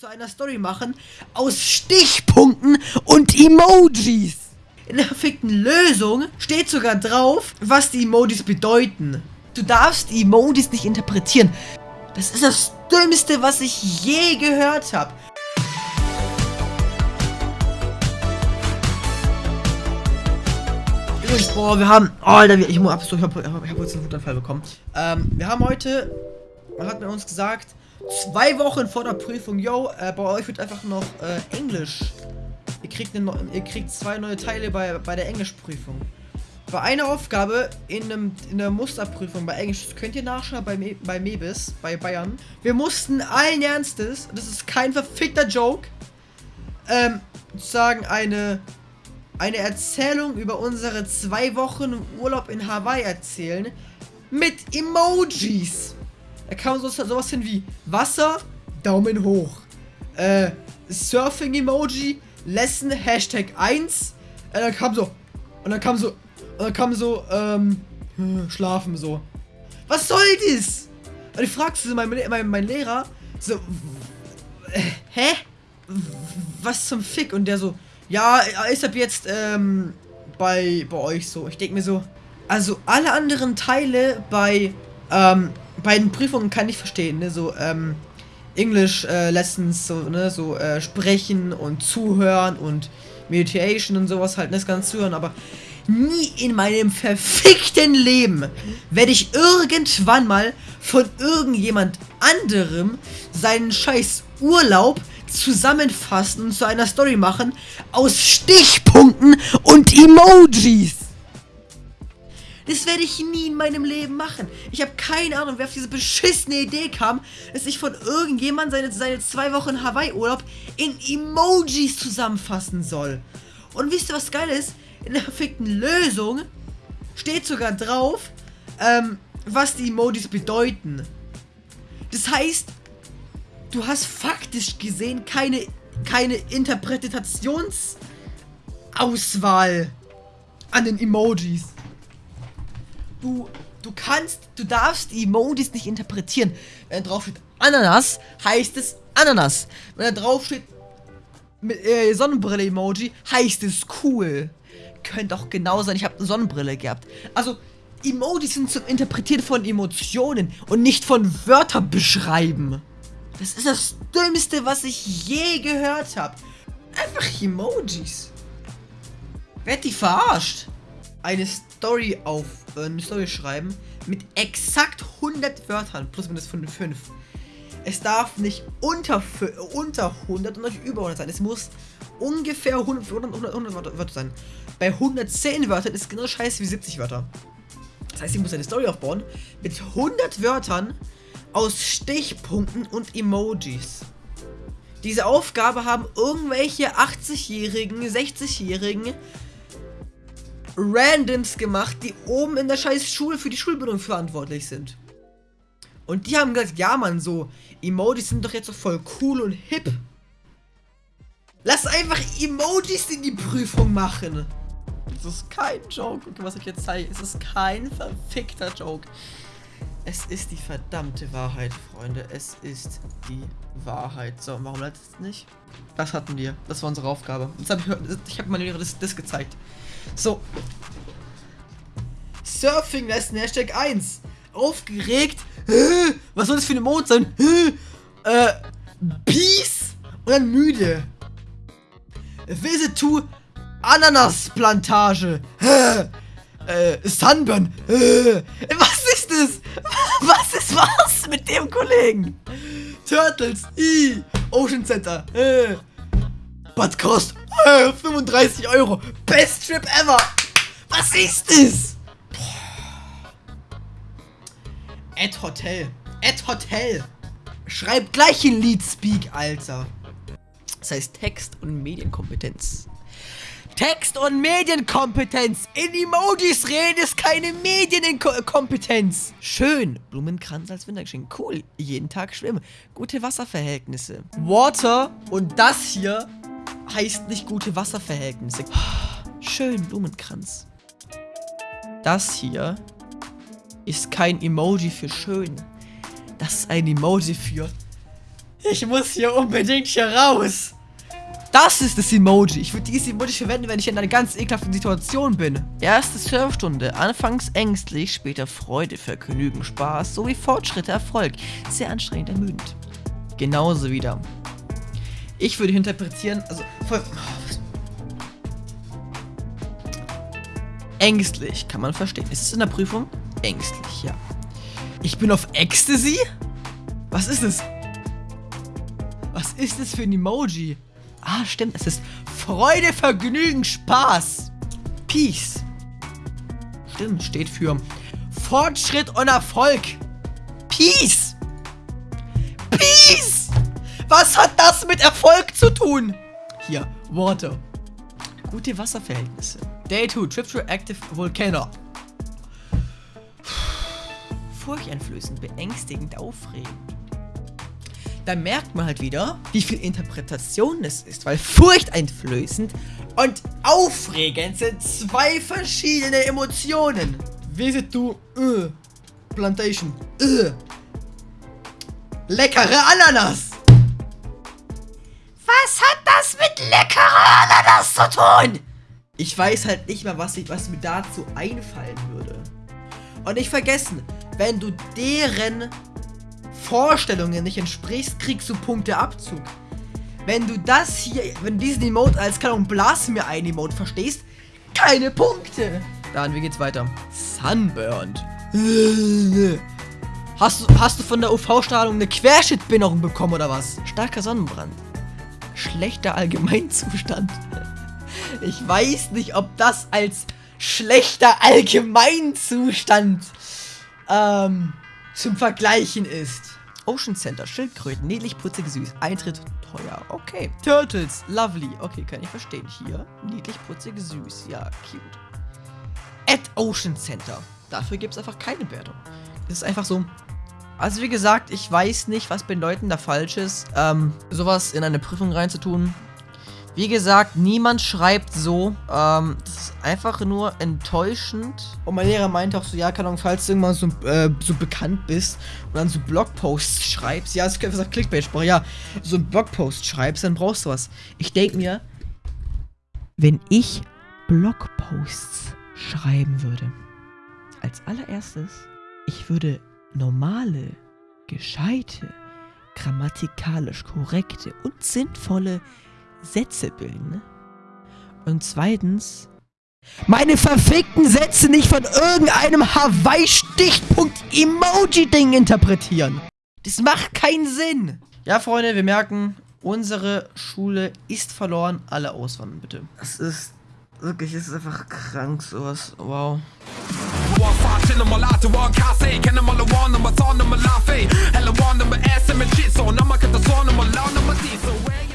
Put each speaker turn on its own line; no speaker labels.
zu einer Story machen aus Stichpunkten und Emojis. In der verfickten Lösung steht sogar drauf, was die Emojis bedeuten. Du darfst die Emojis nicht interpretieren. Das ist das Dümmste, was ich je gehört habe. Boah, wir haben... Oh, Alter, ich, ich, hab, ich, hab, ich hab jetzt einen Wutanfall bekommen. Ähm, wir haben heute... Man hat mir uns gesagt, zwei Wochen vor der Prüfung, yo, äh, bei euch wird einfach noch äh, Englisch. Ihr kriegt, eine, ihr kriegt zwei neue Teile bei, bei der Englischprüfung. Bei einer Aufgabe in, einem, in der Musterprüfung bei Englisch, könnt ihr nachschauen bei, Me bei Mebis, bei Bayern. Wir mussten allen Ernstes, das ist kein verfickter Joke, ähm, sagen eine, eine Erzählung über unsere zwei Wochen Urlaub in Hawaii erzählen mit Emojis. Da kam so, sowas hin wie Wasser, Daumen hoch. Äh, Surfing-Emoji, Lesson, Hashtag 1. Äh, dann kam so. Und dann kam so. Und dann kam so, ähm, schlafen so. Was soll das? Und ich fragte so mein, mein, mein Lehrer, so, äh, hä? Was zum Fick? Und der so, ja, ist ab jetzt, ähm, bei, bei euch so. Ich denke mir so, also alle anderen Teile bei, ähm, bei den Prüfungen kann ich verstehen, ne, so, ähm, English äh, Lessons, so, ne, so, äh, sprechen und zuhören und Meditation und sowas halt, ne, das ganze zuhören, aber nie in meinem verfickten Leben werde ich irgendwann mal von irgendjemand anderem seinen scheiß Urlaub zusammenfassen und zu einer Story machen aus Stichpunkten und Emojis. Das werde ich nie in meinem Leben machen. Ich habe keine Ahnung, wer auf diese beschissene Idee kam, dass ich von irgendjemand seine, seine zwei Wochen Hawaii-Urlaub in Emojis zusammenfassen soll. Und wisst ihr, was geil ist? In der perfekten Lösung steht sogar drauf, ähm, was die Emojis bedeuten. Das heißt, du hast faktisch gesehen keine, keine Interpretationsauswahl an den Emojis du, du kannst, du darfst die Emojis nicht interpretieren. Wenn da drauf steht Ananas, heißt es Ananas. Wenn da drauf steht äh, Sonnenbrille-Emoji, heißt es cool. Könnte auch genau sein, ich habe eine Sonnenbrille gehabt. Also, Emojis sind zum Interpretieren von Emotionen und nicht von Wörtern beschreiben. Das ist das Dümmste, was ich je gehört habe. Einfach Emojis. Werd die verarscht. Eine Story auf äh, eine Story schreiben mit exakt 100 Wörtern, plus minus 5. Es darf nicht unter, unter 100 und nicht über 100 sein. Es muss ungefähr 100, 100, 100 Wörter sein. Bei 110 Wörtern ist es genau scheiße wie 70 Wörter. Das heißt, ich muss eine Story aufbauen mit 100 Wörtern aus Stichpunkten und Emojis. Diese Aufgabe haben irgendwelche 80-Jährigen, 60-Jährigen Randoms gemacht, die oben in der scheiß Schule für die Schulbildung verantwortlich sind. Und die haben gesagt, ja man, so, Emojis sind doch jetzt so voll cool und hip. Lass einfach Emojis in die Prüfung machen. Das ist kein Joke, okay, was ich jetzt zeige. Es ist kein verfickter Joke. Es ist die verdammte Wahrheit, Freunde. Es ist die Wahrheit. So, warum leitet es nicht? Das hatten wir. Das war unsere Aufgabe. Jetzt hab ich, ich habe Lehrer das, das gezeigt. So. Surfing Lesson, Hashtag 1. Aufgeregt. Was soll das für eine Mond sein? Äh, Peace und dann müde. Visit to Ananasplantage. Äh, Sunburn. Was ist das? Was ist was mit dem Kollegen? Turtles. I. Ocean Center. Äh. But cost 35 Euro. Best Trip ever. Was ist das? Ad Hotel. Ad Hotel. Schreib gleich in Leadspeak, Alter. Das heißt Text- und Medienkompetenz. Text- und Medienkompetenz. In Emojis reden ist keine Medienkompetenz. Schön. Blumenkranz als Wintergeschenk. Cool. Jeden Tag schwimmen. Gute Wasserverhältnisse. Water und das hier heißt nicht gute Wasserverhältnisse. Schön, Blumenkranz. Das hier ist kein Emoji für schön. Das ist ein Emoji für Ich muss hier unbedingt hier raus. Das ist das Emoji. Ich würde dieses Emoji verwenden, wenn ich in einer ganz ekelhaften Situation bin. Erste Surfstunde. Anfangs ängstlich, später Freude, Vergnügen, Spaß sowie Fortschritte, Erfolg. Sehr anstrengend, ermüdend. Genauso wieder. Ich würde interpretieren, also voll, Ängstlich, kann man verstehen. Ist es in der Prüfung? Ängstlich, ja. Ich bin auf Ecstasy? Was ist es? Was ist es für ein Emoji? Ah, stimmt. Es ist Freude, Vergnügen, Spaß. Peace. Stimmt, steht für Fortschritt und Erfolg. Peace. Peace. Was hat das mit Erfolg zu tun? Hier, Water. Gute Wasserverhältnisse. Day 2, Trip to Active Volcano. Furchteinflößend, beängstigend, aufregend. Da merkt man halt wieder, wie viel Interpretation es ist, weil furchteinflößend und aufregend sind zwei verschiedene Emotionen. Visit to uh, Plantation. Uh. Leckere Ananas. Was hat das mit leckerer Ananas zu tun? Ich weiß halt nicht mal, was, ich, was mir dazu einfallen würde. Und nicht vergessen, wenn du deren Vorstellungen nicht entsprichst, kriegst du Punkteabzug. Wenn du das hier, wenn du diesen Emote als, keine Ahnung, Blas mir ein Emote verstehst, keine Punkte. Dann, wie geht's weiter? Sunburned. Hast du, hast du von der UV-Strahlung eine Querschnittbehinderung bekommen oder was? Starker Sonnenbrand. Schlechter Allgemeinzustand. Ich weiß nicht, ob das als schlechter Allgemeinzustand ähm, zum Vergleichen ist. Ocean Center, Schildkröten, niedlich, putzig, süß. Eintritt teuer. Okay. Turtles, lovely. Okay, kann ich verstehen. Hier, niedlich, putzig, süß. Ja, cute. At Ocean Center. Dafür gibt es einfach keine Wertung. Das ist einfach so. Also wie gesagt, ich weiß nicht, was bedeutend da falsch ist, ähm, sowas in eine Prüfung reinzutun. Wie gesagt, niemand schreibt so. Ähm, das ist einfach nur enttäuschend. Und mein Lehrer meinte auch so, ja, keine Ahnung, falls du irgendwann so, äh, so bekannt bist und dann so Blogposts schreibst, ja, das ist Clickbait-Sprache, ja, so ein Blogpost schreibst, dann brauchst du was. Ich denke mir, wenn ich Blogposts schreiben würde, als allererstes, ich würde normale, gescheite, grammatikalisch korrekte und sinnvolle Sätze bilden. Ne? Und zweitens, meine verfickten Sätze nicht von irgendeinem Hawaii-Stichpunkt-Emoji-Ding interpretieren. Das macht keinen Sinn. Ja, Freunde, wir merken, unsere Schule ist verloren. Alle auswandern, bitte. Das ist wirklich, es ist einfach krank, sowas. Wow.
Chillen mal Ate, war Kase Kennen mal One, nummer Zorn, nummer Lafe Helle One, nummer S, mit Shit So, nummer Kette Zorn, nummer Laune, nummer D So, wait